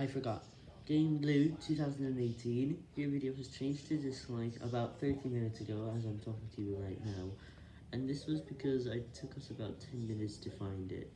I forgot. Game Blue 2018. Your video has changed to dislike about 30 minutes ago as I'm talking to you right now. And this was because I took us about 10 minutes to find it.